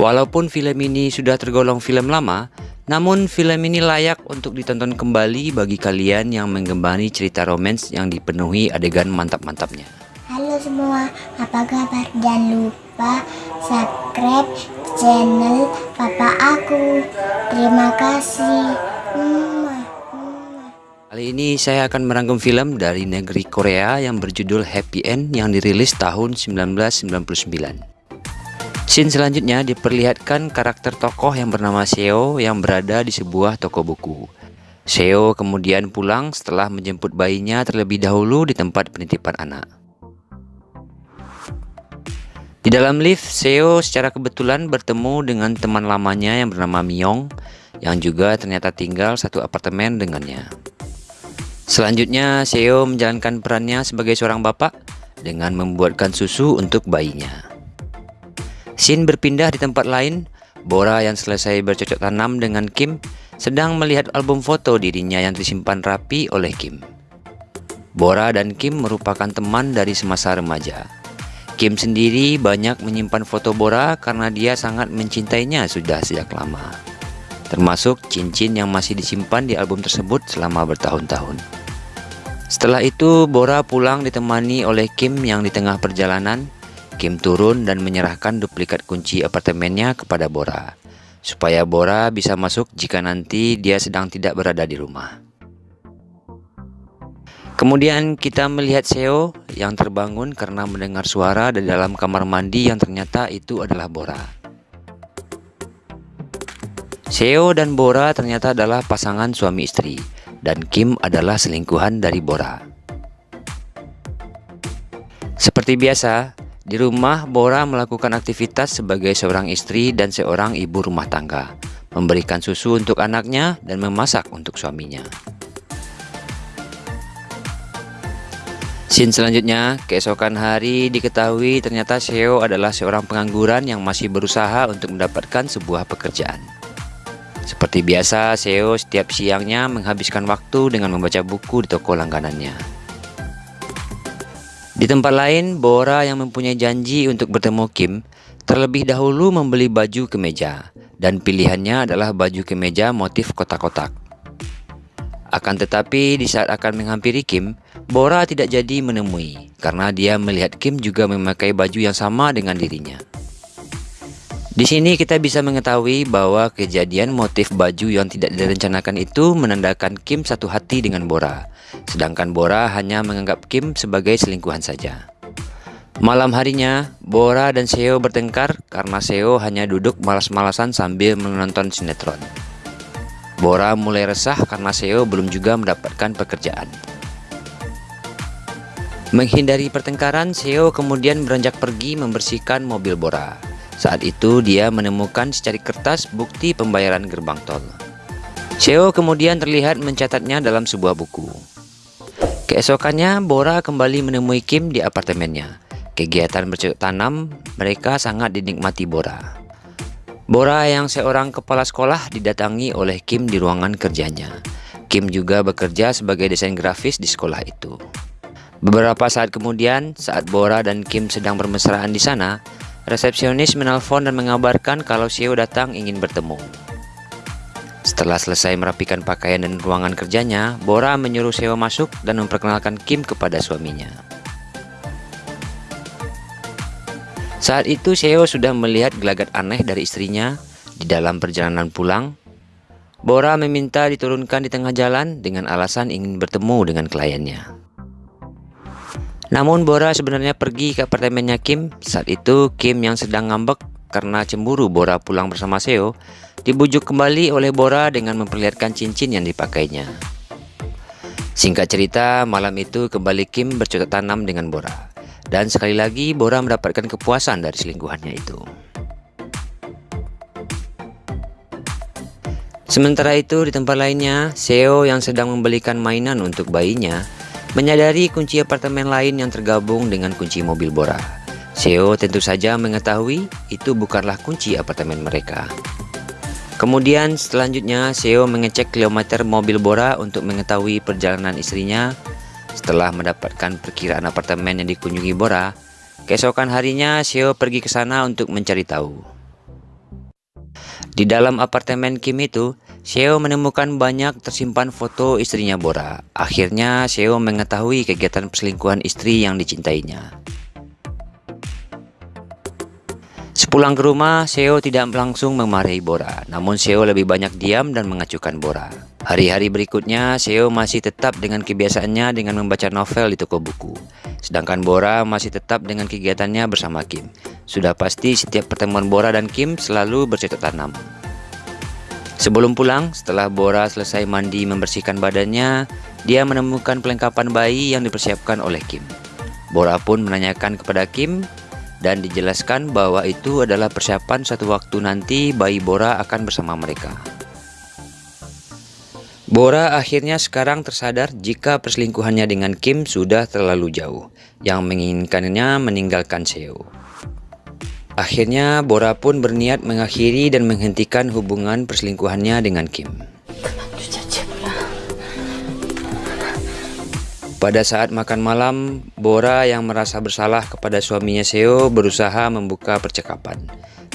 Walaupun film ini sudah tergolong film lama, namun film ini layak untuk ditonton kembali bagi kalian yang menggembani cerita romans yang dipenuhi adegan mantap-mantapnya. Halo semua, apa kabar? Jangan lupa subscribe channel papa aku. Terima kasih. Mwah, mwah. Kali ini saya akan merangkum film dari negeri Korea yang berjudul Happy End yang dirilis tahun 1999. Scene selanjutnya diperlihatkan karakter tokoh yang bernama Seo yang berada di sebuah toko buku. Seo kemudian pulang setelah menjemput bayinya terlebih dahulu di tempat penitipan anak. Di dalam lift, Seo secara kebetulan bertemu dengan teman lamanya yang bernama Myong yang juga ternyata tinggal satu apartemen dengannya. Selanjutnya, Seo menjalankan perannya sebagai seorang bapak dengan membuatkan susu untuk bayinya. Scene berpindah di tempat lain, Bora yang selesai bercocok tanam dengan Kim sedang melihat album foto dirinya yang disimpan rapi oleh Kim. Bora dan Kim merupakan teman dari semasa remaja. Kim sendiri banyak menyimpan foto Bora karena dia sangat mencintainya sudah sejak lama. Termasuk cincin yang masih disimpan di album tersebut selama bertahun-tahun. Setelah itu, Bora pulang ditemani oleh Kim yang di tengah perjalanan Kim turun dan menyerahkan duplikat kunci apartemennya kepada Bora, supaya Bora bisa masuk jika nanti dia sedang tidak berada di rumah. Kemudian kita melihat Seo yang terbangun karena mendengar suara dari dalam kamar mandi yang ternyata itu adalah Bora. Seo dan Bora ternyata adalah pasangan suami istri, dan Kim adalah selingkuhan dari Bora. Seperti biasa, di rumah, Bora melakukan aktivitas sebagai seorang istri dan seorang ibu rumah tangga, memberikan susu untuk anaknya dan memasak untuk suaminya. Scene selanjutnya, keesokan hari diketahui ternyata Seo adalah seorang pengangguran yang masih berusaha untuk mendapatkan sebuah pekerjaan. Seperti biasa, Seo setiap siangnya menghabiskan waktu dengan membaca buku di toko langganannya. Di tempat lain, Bora yang mempunyai janji untuk bertemu Kim terlebih dahulu membeli baju kemeja dan pilihannya adalah baju kemeja motif kotak-kotak. Akan tetapi di saat akan menghampiri Kim, Bora tidak jadi menemui karena dia melihat Kim juga memakai baju yang sama dengan dirinya. Di sini kita bisa mengetahui bahwa kejadian motif baju yang tidak direncanakan itu menandakan Kim satu hati dengan Bora Sedangkan Bora hanya menganggap Kim sebagai selingkuhan saja. Malam harinya, Bora dan Seo bertengkar karena Seo hanya duduk malas-malasan sambil menonton sinetron. Bora mulai resah karena Seo belum juga mendapatkan pekerjaan. Menghindari pertengkaran, Seo kemudian beranjak pergi membersihkan mobil Bora. Saat itu dia menemukan secari kertas bukti pembayaran gerbang tol. Seo kemudian terlihat mencatatnya dalam sebuah buku. Keesokannya, Bora kembali menemui Kim di apartemennya. Kegiatan bercocok tanam mereka sangat dinikmati Bora. Bora yang seorang kepala sekolah didatangi oleh Kim di ruangan kerjanya. Kim juga bekerja sebagai desain grafis di sekolah itu. Beberapa saat kemudian, saat Bora dan Kim sedang bermesraan di sana, resepsionis menelpon dan mengabarkan kalau Seo datang ingin bertemu. Setelah selesai merapikan pakaian dan ruangan kerjanya, Bora menyuruh Seo masuk dan memperkenalkan Kim kepada suaminya. Saat itu Seo sudah melihat gelagat aneh dari istrinya di dalam perjalanan pulang. Bora meminta diturunkan di tengah jalan dengan alasan ingin bertemu dengan kliennya. Namun Bora sebenarnya pergi ke apartemennya Kim. Saat itu Kim yang sedang ngambek karena cemburu Bora pulang bersama Seo, dibujuk kembali oleh Bora dengan memperlihatkan cincin yang dipakainya. Singkat cerita, malam itu kembali Kim bercocok tanam dengan Bora. Dan sekali lagi Bora mendapatkan kepuasan dari selingkuhannya itu. Sementara itu di tempat lainnya, Seo yang sedang membelikan mainan untuk bayinya menyadari kunci apartemen lain yang tergabung dengan kunci mobil Bora. Seo tentu saja mengetahui itu bukanlah kunci apartemen mereka. Kemudian selanjutnya Seo mengecek kilometer mobil Bora untuk mengetahui perjalanan istrinya. Setelah mendapatkan perkiraan apartemen yang dikunjungi Bora, keesokan harinya Seo pergi ke sana untuk mencari tahu. Di dalam apartemen Kim itu, Seo menemukan banyak tersimpan foto istrinya Bora. Akhirnya Seo mengetahui kegiatan perselingkuhan istri yang dicintainya. Sepulang ke rumah, Seo tidak langsung memarahi Bora, namun Seo lebih banyak diam dan mengacukan Bora. Hari-hari berikutnya, Seo masih tetap dengan kebiasaannya dengan membaca novel di toko buku. Sedangkan Bora masih tetap dengan kegiatannya bersama Kim. Sudah pasti setiap pertemuan Bora dan Kim selalu bercocok tanam. Sebelum pulang, setelah Bora selesai mandi membersihkan badannya, dia menemukan pelengkapan bayi yang dipersiapkan oleh Kim. Bora pun menanyakan kepada Kim dan dijelaskan bahwa itu adalah persiapan satu waktu nanti bayi Bora akan bersama mereka. Bora akhirnya sekarang tersadar jika perselingkuhannya dengan Kim sudah terlalu jauh, yang menginginkannya meninggalkan Seo. Akhirnya Bora pun berniat mengakhiri dan menghentikan hubungan perselingkuhannya dengan Kim. Pada saat makan malam, Bora yang merasa bersalah kepada suaminya Seo berusaha membuka percakapan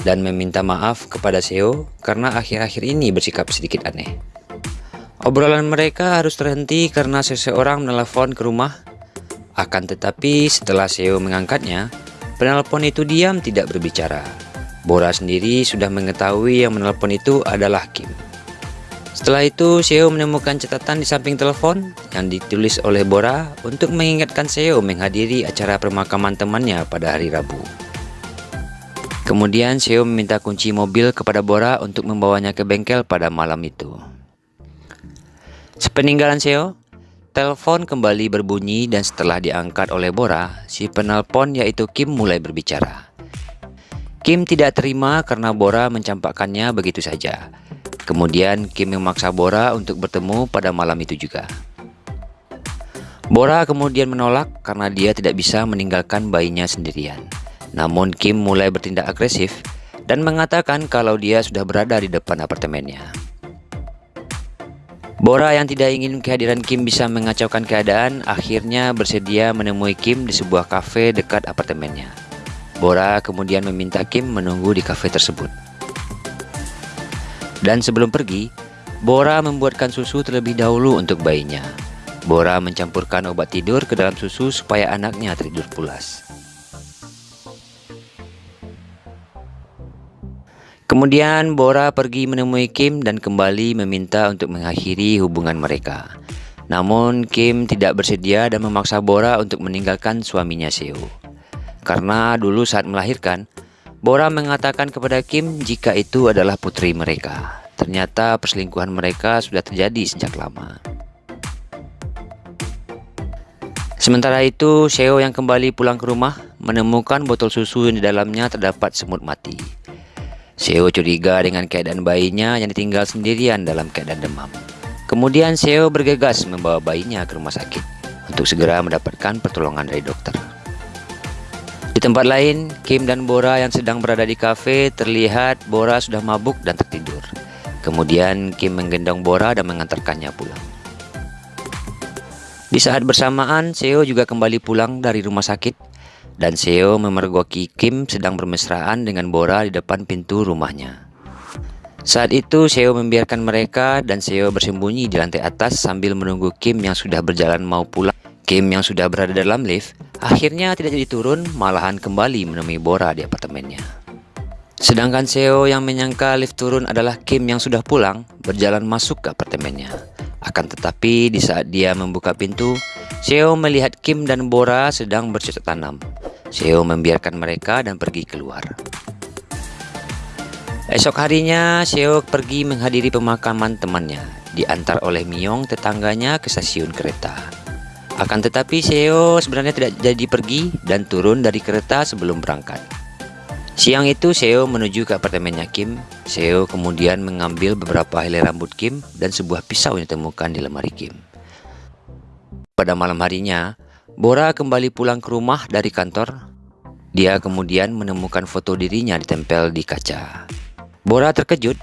dan meminta maaf kepada Seo karena akhir-akhir ini bersikap sedikit aneh. Obrolan mereka harus terhenti karena seseorang menelpon ke rumah. Akan tetapi setelah Seo mengangkatnya, penelpon itu diam tidak berbicara. Bora sendiri sudah mengetahui yang menelpon itu adalah Kim. Setelah itu, Seo menemukan catatan di samping telepon yang ditulis oleh Bora untuk mengingatkan Seo menghadiri acara pemakaman temannya pada hari Rabu. Kemudian Seo meminta kunci mobil kepada Bora untuk membawanya ke bengkel pada malam itu. Sepeninggalan Seo, telepon kembali berbunyi dan setelah diangkat oleh Bora, si penelpon yaitu Kim mulai berbicara. Kim tidak terima karena Bora mencampakkannya begitu saja. Kemudian Kim memaksa Bora untuk bertemu pada malam itu juga. Bora kemudian menolak karena dia tidak bisa meninggalkan bayinya sendirian. Namun Kim mulai bertindak agresif dan mengatakan kalau dia sudah berada di depan apartemennya. Bora yang tidak ingin kehadiran Kim bisa mengacaukan keadaan akhirnya bersedia menemui Kim di sebuah kafe dekat apartemennya. Bora kemudian meminta Kim menunggu di kafe tersebut. Dan sebelum pergi, Bora membuatkan susu terlebih dahulu untuk bayinya. Bora mencampurkan obat tidur ke dalam susu supaya anaknya tidur pulas. Kemudian Bora pergi menemui Kim dan kembali meminta untuk mengakhiri hubungan mereka. Namun Kim tidak bersedia dan memaksa Bora untuk meninggalkan suaminya Seo. Karena dulu saat melahirkan, Bora mengatakan kepada Kim jika itu adalah putri mereka. Ternyata perselingkuhan mereka sudah terjadi sejak lama. Sementara itu, Seo yang kembali pulang ke rumah menemukan botol susu yang di dalamnya terdapat semut mati. Seo curiga dengan keadaan bayinya yang ditinggal sendirian dalam keadaan demam. Kemudian Seo bergegas membawa bayinya ke rumah sakit untuk segera mendapatkan pertolongan dari dokter. Di tempat lain, Kim dan Bora yang sedang berada di kafe terlihat Bora sudah mabuk dan tertidur. Kemudian Kim menggendong Bora dan mengantarkannya pulang. Di saat bersamaan, Seo juga kembali pulang dari rumah sakit dan Seo memergoki Kim sedang bermesraan dengan Bora di depan pintu rumahnya. Saat itu Seo membiarkan mereka dan Seo bersembunyi di lantai atas sambil menunggu Kim yang sudah berjalan mau pulang. Kim yang sudah berada dalam lift akhirnya tidak jadi turun malahan kembali menemui Bora di apartemennya. Sedangkan Seo yang menyangka lift turun adalah Kim yang sudah pulang berjalan masuk ke apartemennya. Akan tetapi di saat dia membuka pintu, Seo melihat Kim dan Bora sedang bercocok tanam. Seo membiarkan mereka dan pergi keluar. Esok harinya, Seo pergi menghadiri pemakaman temannya, diantar oleh Myong tetangganya ke stasiun kereta. Akan tetapi Seo sebenarnya tidak jadi pergi dan turun dari kereta sebelum berangkat. Siang itu Seo menuju ke apartemennya Kim. Seo kemudian mengambil beberapa helai rambut Kim dan sebuah pisau yang ditemukan di lemari Kim. Pada malam harinya, Bora kembali pulang ke rumah dari kantor. Dia kemudian menemukan foto dirinya ditempel di kaca. Bora terkejut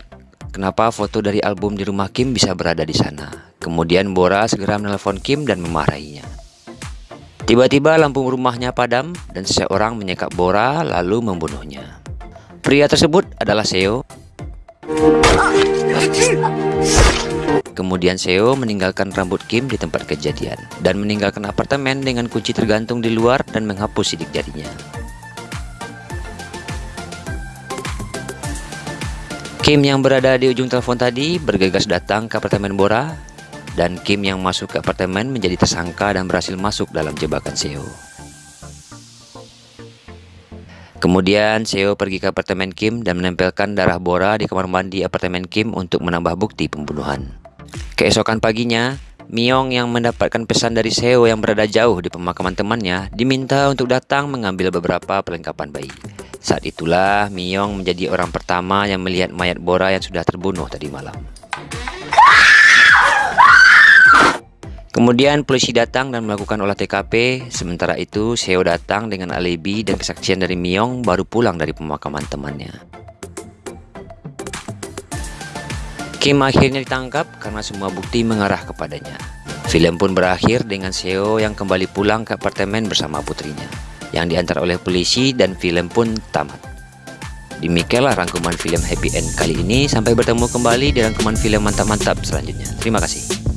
kenapa foto dari album di rumah Kim bisa berada di sana. Kemudian Bora segera menelpon Kim dan memarahinya. Tiba-tiba lampu rumahnya padam dan seseorang menyekap Bora lalu membunuhnya. Pria tersebut adalah Seo. Kemudian Seo meninggalkan rambut Kim di tempat kejadian dan meninggalkan apartemen dengan kunci tergantung di luar dan menghapus sidik jarinya. Kim yang berada di ujung telepon tadi bergegas datang ke apartemen Bora dan Kim yang masuk ke apartemen menjadi tersangka dan berhasil masuk dalam jebakan Seo. Kemudian Seo pergi ke apartemen Kim dan menempelkan darah Bora di kamar mandi apartemen Kim untuk menambah bukti pembunuhan. Keesokan paginya, Myong yang mendapatkan pesan dari Seo yang berada jauh di pemakaman temannya diminta untuk datang mengambil beberapa perlengkapan bayi. Saat itulah Myong menjadi orang pertama yang melihat mayat Bora yang sudah terbunuh tadi malam. Kemudian polisi datang dan melakukan olah TKP, sementara itu Seo datang dengan alibi dan kesaksian dari Myong baru pulang dari pemakaman temannya. Kim akhirnya ditangkap karena semua bukti mengarah kepadanya. Film pun berakhir dengan Seo yang kembali pulang ke apartemen bersama putrinya, yang diantar oleh polisi dan film pun tamat. Demikianlah rangkuman film happy end kali ini, sampai bertemu kembali di rangkuman film mantap-mantap selanjutnya. Terima kasih.